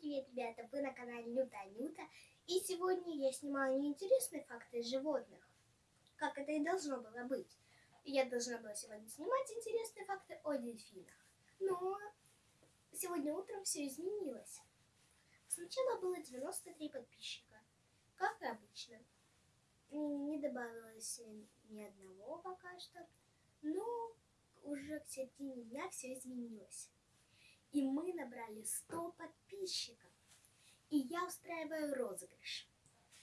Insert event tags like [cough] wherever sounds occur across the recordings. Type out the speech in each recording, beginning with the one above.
привет, ребята! Вы на канале Нюта Анюта. И сегодня я снимаю неинтересные факты животных, как это и должно было быть. Я должна была сегодня снимать интересные факты о дельфинах. Но сегодня утром все изменилось. Сначала было 93 подписчика, как и обычно. Не добавилось ни одного пока что, но уже к середине дня все изменилось. И мы набрали 100 подписчиков. И я устраиваю розыгрыш.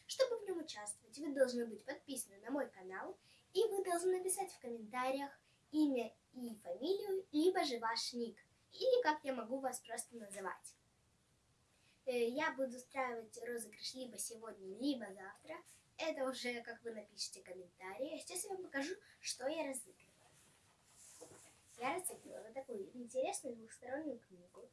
Чтобы в нем участвовать, вы должны быть подписаны на мой канал, и вы должны написать в комментариях имя и фамилию, либо же ваш ник, или как я могу вас просто называть. Э, я буду устраивать розыгрыш либо сегодня, либо завтра. Это уже как вы напишите комментарии. А сейчас я вам покажу, что я разыгрываю. Я разыгрывала такую интересную двухстороннюю книгу.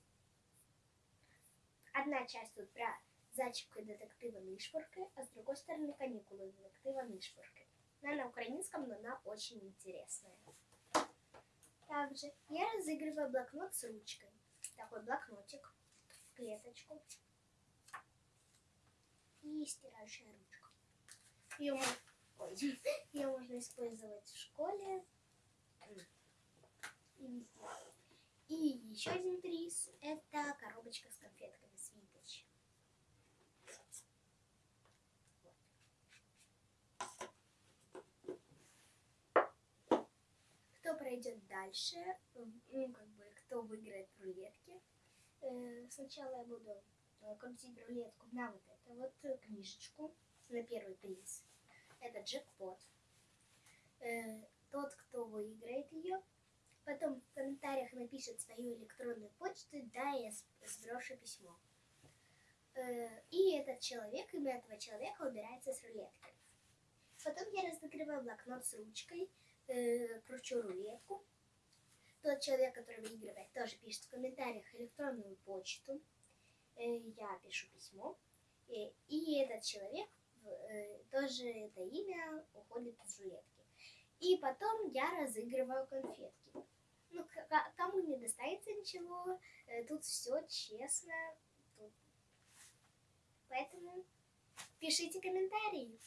Одна часть тут про зайчика детектива Нишпорка, а с другой стороны каникулы детектива Нишпорка. Она на украинском, но она очень интересная. Также я разыгрываю блокнот с ручкой. Такой блокнотик в клеточку. И стирающая ручка. Ее [laughs] можно использовать в школе и еще один приз – это коробочка с конфетками Свиточ. Кто пройдет дальше, ну, как бы, кто выиграет в рулетке, э, сначала я буду э, крутить рулетку на вот эту вот книжечку, на первый приз. Это джекпот. Э, тот, кто выиграет ее, потом в комментариях напишет свою электронную почту, да, я сброшу письмо. Э, и этот человек, имя этого человека убирается с рулетки. Потом я разыгрываю блокнот с ручкой, э, кручу рулетку. Тот человек, который выигрывает, тоже пишет в комментариях электронную почту. Э, я пишу письмо. И этот человек, тоже это имя, уходит из рулетки. И потом я разыгрываю конфетки ну, кому не достанется ничего, э, тут все честно. Тут. Поэтому пишите комментарии.